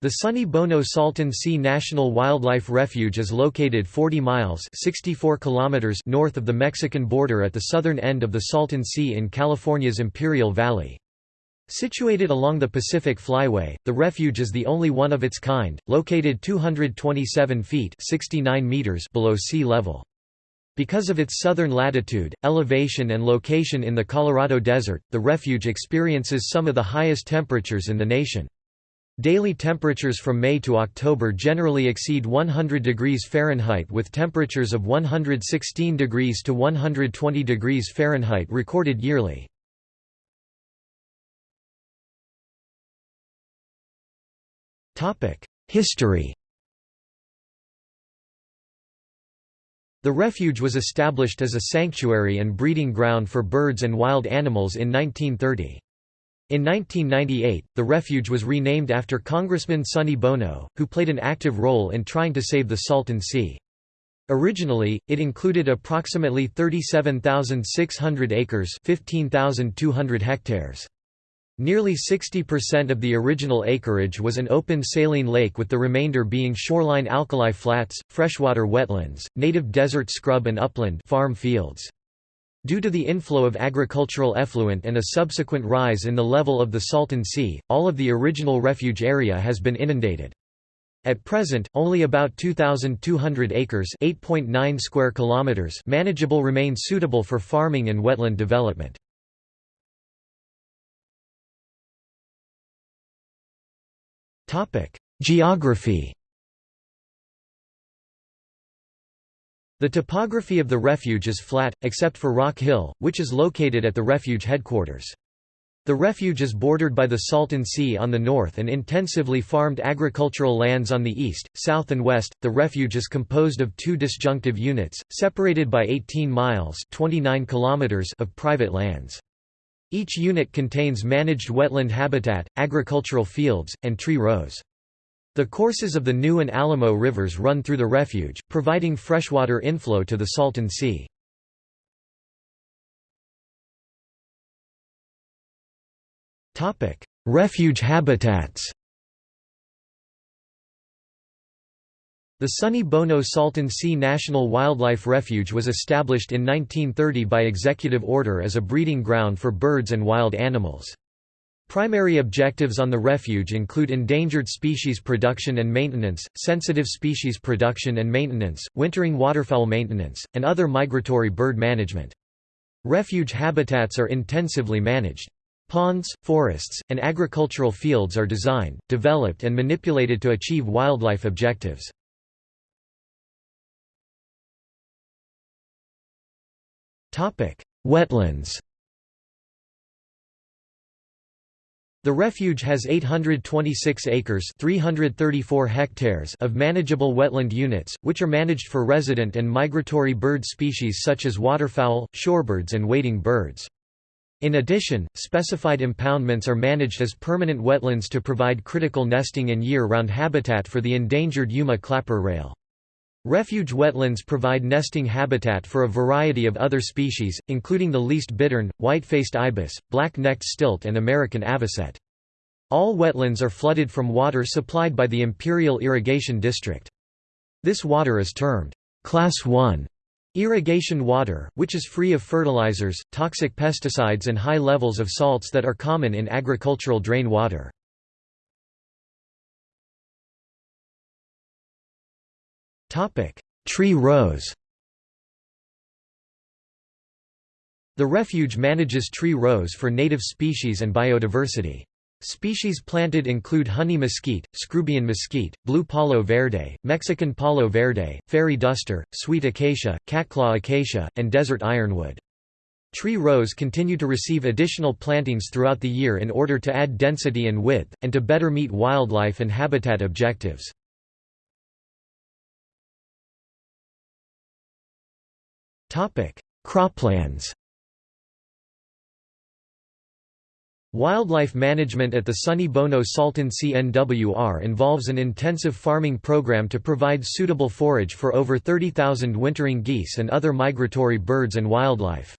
The Sonny Bono Salton Sea National Wildlife Refuge is located 40 miles 64 kilometers north of the Mexican border at the southern end of the Salton Sea in California's Imperial Valley. Situated along the Pacific Flyway, the refuge is the only one of its kind, located 227 feet 69 meters below sea level. Because of its southern latitude, elevation and location in the Colorado Desert, the refuge experiences some of the highest temperatures in the nation. Daily temperatures from May to October generally exceed 100 degrees Fahrenheit with temperatures of 116 degrees to 120 degrees Fahrenheit recorded yearly. History The refuge was established as a sanctuary and breeding ground for birds and wild animals in 1930. In 1998, the refuge was renamed after Congressman Sonny Bono, who played an active role in trying to save the Salton Sea. Originally, it included approximately 37,600 acres 15,200 hectares. Nearly 60% of the original acreage was an open saline lake with the remainder being shoreline alkali flats, freshwater wetlands, native desert scrub and upland farm fields. Due to the inflow of agricultural effluent and a subsequent rise in the level of the Salton Sea, all of the original refuge area has been inundated. At present, only about 2,200 acres (8.9 square kilometers) manageable remain suitable for farming and wetland development. Topic: Geography The topography of the refuge is flat, except for Rock Hill, which is located at the refuge headquarters. The refuge is bordered by the Salton Sea on the north and intensively farmed agricultural lands on the east, south and west. The refuge is composed of two disjunctive units, separated by 18 miles 29 kilometers of private lands. Each unit contains managed wetland habitat, agricultural fields, and tree rows. The courses of the New and Alamo rivers run through the refuge, providing freshwater inflow to the Salton Sea. Refuge habitats The Sonny Bono Salton Sea National Wildlife Refuge was established in 1930 by executive order as a breeding ground for birds and wild animals. Primary objectives on the refuge include endangered species production and maintenance, sensitive species production and maintenance, wintering waterfowl maintenance, and other migratory bird management. Refuge habitats are intensively managed. Ponds, forests, and agricultural fields are designed, developed and manipulated to achieve wildlife objectives. Wetlands The refuge has 826 acres 334 hectares of manageable wetland units, which are managed for resident and migratory bird species such as waterfowl, shorebirds and wading birds. In addition, specified impoundments are managed as permanent wetlands to provide critical nesting and year-round habitat for the endangered Yuma clapper rail. Refuge wetlands provide nesting habitat for a variety of other species, including the least bittern, white-faced ibis, black-necked stilt and American avocet. All wetlands are flooded from water supplied by the Imperial Irrigation District. This water is termed Class 1 irrigation water, which is free of fertilizers, toxic pesticides and high levels of salts that are common in agricultural drain water. Topic: Tree rows. The refuge manages tree rows for native species and biodiversity. Species planted include honey mesquite, screwbean mesquite, blue palo verde, Mexican palo verde, fairy duster, sweet acacia, catclaw acacia, and desert ironwood. Tree rows continue to receive additional plantings throughout the year in order to add density and width, and to better meet wildlife and habitat objectives. Croplands Wildlife management at the Sonny Bono Salton Sea NWR involves an intensive farming program to provide suitable forage for over 30,000 wintering geese and other migratory birds and wildlife.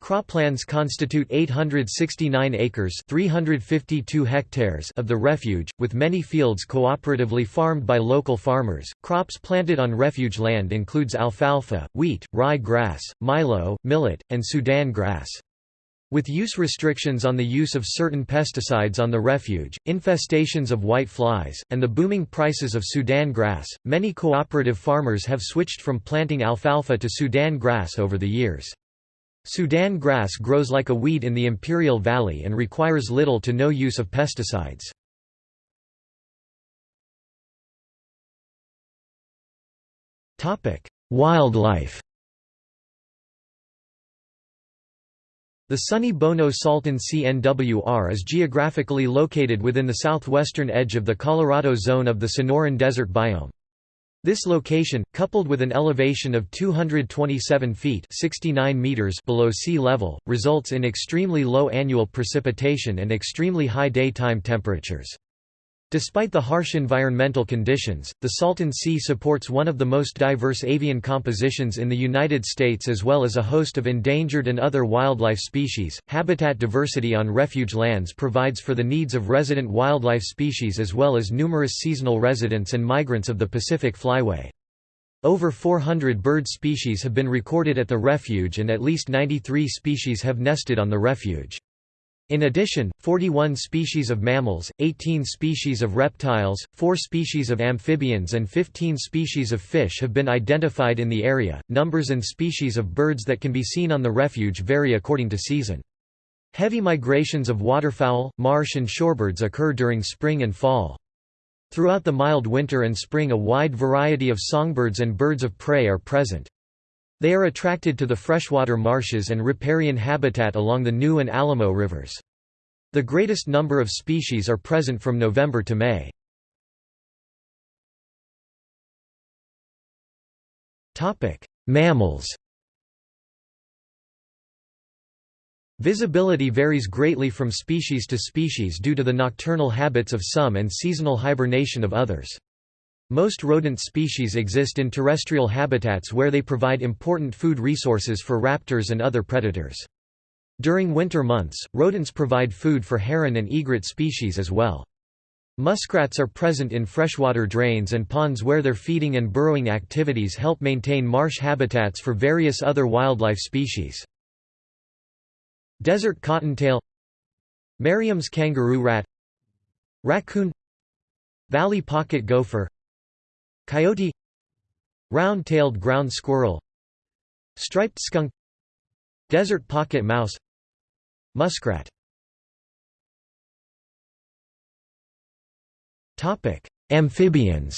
Croplands constitute 869 acres 352 hectares of the refuge, with many fields cooperatively farmed by local farmers. Crops planted on refuge land includes alfalfa, wheat, rye grass, milo, millet, and Sudan grass. With use restrictions on the use of certain pesticides on the refuge, infestations of white flies, and the booming prices of Sudan grass, many cooperative farmers have switched from planting alfalfa to Sudan grass over the years. Sudan grass grows like a weed in the Imperial Valley and requires little to no use of pesticides. Wildlife The Sonny Bono Salton Sea NWR is geographically located within the southwestern edge of the Colorado zone of the Sonoran Desert biome. This location, coupled with an elevation of 227 feet 69 meters below sea level, results in extremely low annual precipitation and extremely high daytime temperatures. Despite the harsh environmental conditions, the Salton Sea supports one of the most diverse avian compositions in the United States as well as a host of endangered and other wildlife species. Habitat diversity on refuge lands provides for the needs of resident wildlife species as well as numerous seasonal residents and migrants of the Pacific Flyway. Over 400 bird species have been recorded at the refuge and at least 93 species have nested on the refuge. In addition, 41 species of mammals, 18 species of reptiles, 4 species of amphibians, and 15 species of fish have been identified in the area. Numbers and species of birds that can be seen on the refuge vary according to season. Heavy migrations of waterfowl, marsh, and shorebirds occur during spring and fall. Throughout the mild winter and spring, a wide variety of songbirds and birds of prey are present. They are attracted to the freshwater marshes and riparian habitat along the New and Alamo rivers. The greatest number of species are present from November to May. Mammals Visibility varies greatly from species to species due to the nocturnal habits of some and seasonal hibernation of others. Most rodent species exist in terrestrial habitats where they provide important food resources for raptors and other predators. During winter months, rodents provide food for heron and egret species as well. Muskrats are present in freshwater drains and ponds where their feeding and burrowing activities help maintain marsh habitats for various other wildlife species. Desert cottontail Merriam's kangaroo rat Raccoon Valley pocket gopher Coyote Round-tailed ground squirrel Striped skunk Desert pocket mouse Muskrat Amphibians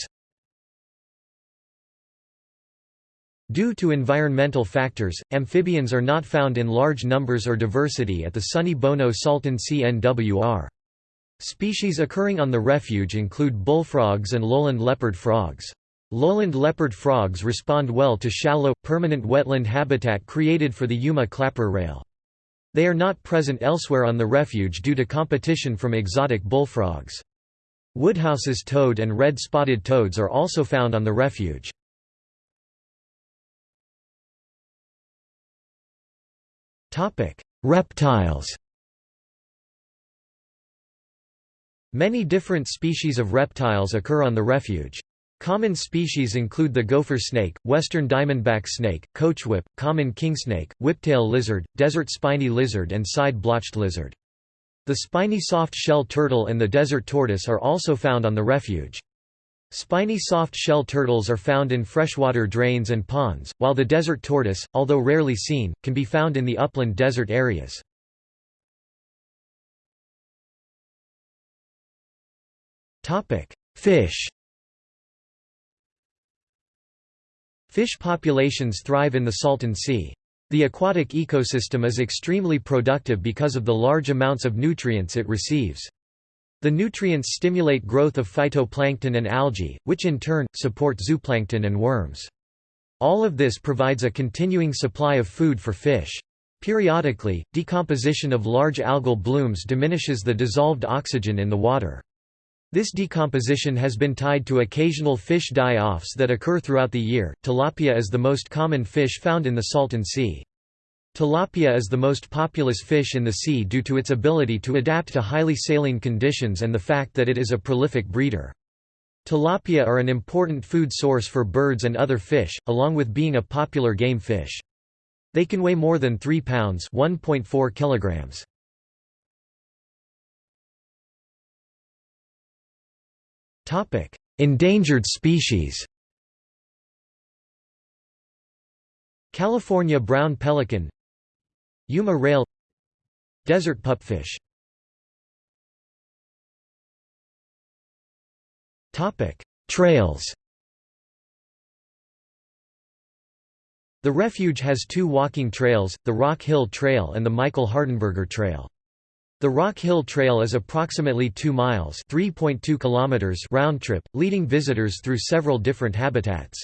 Due to environmental factors, amphibians are not found in large numbers or diversity at the Sonny Bono Salton Sea NWR. Species occurring on the refuge include bullfrogs and lowland leopard frogs. Lowland leopard frogs respond well to shallow, permanent wetland habitat created for the Yuma clapper rail. They are not present elsewhere on the refuge due to competition from exotic bullfrogs. Woodhouse's toad and red-spotted toads are also found on the refuge. Reptiles Many different species of reptiles occur on the refuge. Common species include the gopher snake, western diamondback snake, coachwhip, common kingsnake, whiptail lizard, desert spiny lizard and side-blotched lizard. The spiny soft-shell turtle and the desert tortoise are also found on the refuge. Spiny soft-shell turtles are found in freshwater drains and ponds, while the desert tortoise, although rarely seen, can be found in the upland desert areas. Fish Fish populations thrive in the Salton Sea. The aquatic ecosystem is extremely productive because of the large amounts of nutrients it receives. The nutrients stimulate growth of phytoplankton and algae, which in turn, support zooplankton and worms. All of this provides a continuing supply of food for fish. Periodically, decomposition of large algal blooms diminishes the dissolved oxygen in the water. This decomposition has been tied to occasional fish die-offs that occur throughout the year. Tilapia is the most common fish found in the Salton Sea. Tilapia is the most populous fish in the sea due to its ability to adapt to highly saline conditions and the fact that it is a prolific breeder. Tilapia are an important food source for birds and other fish, along with being a popular game fish. They can weigh more than 3 pounds (1.4 kilograms). Endangered species. California brown pelican Yuma rail Desert pupfish Trails The refuge has two walking trails, the Rock Hill Trail and the Michael Hardenberger Trail. The Rock Hill Trail is approximately 2 miles kilometers round trip, leading visitors through several different habitats.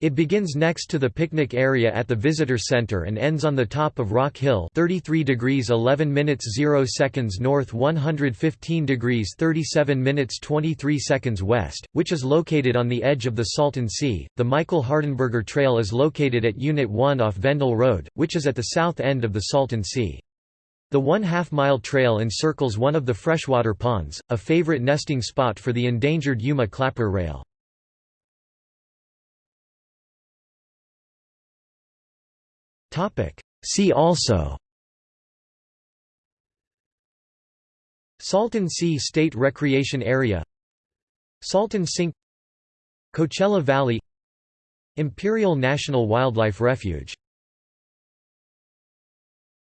It begins next to the picnic area at the Visitor Center and ends on the top of Rock Hill 33 degrees 11 minutes 0 seconds north 115 degrees 37 minutes 23 seconds west, which is located on the edge of the Salton Sea. The Michael Hardenberger Trail is located at Unit 1 off Vendel Road, which is at the south end of the Salton Sea. The one-half-mile trail encircles one of the freshwater ponds, a favorite nesting spot for the endangered Yuma clapper rail. See also. Salton Sea State Recreation Area. Salton Sink. Coachella Valley. Imperial National Wildlife Refuge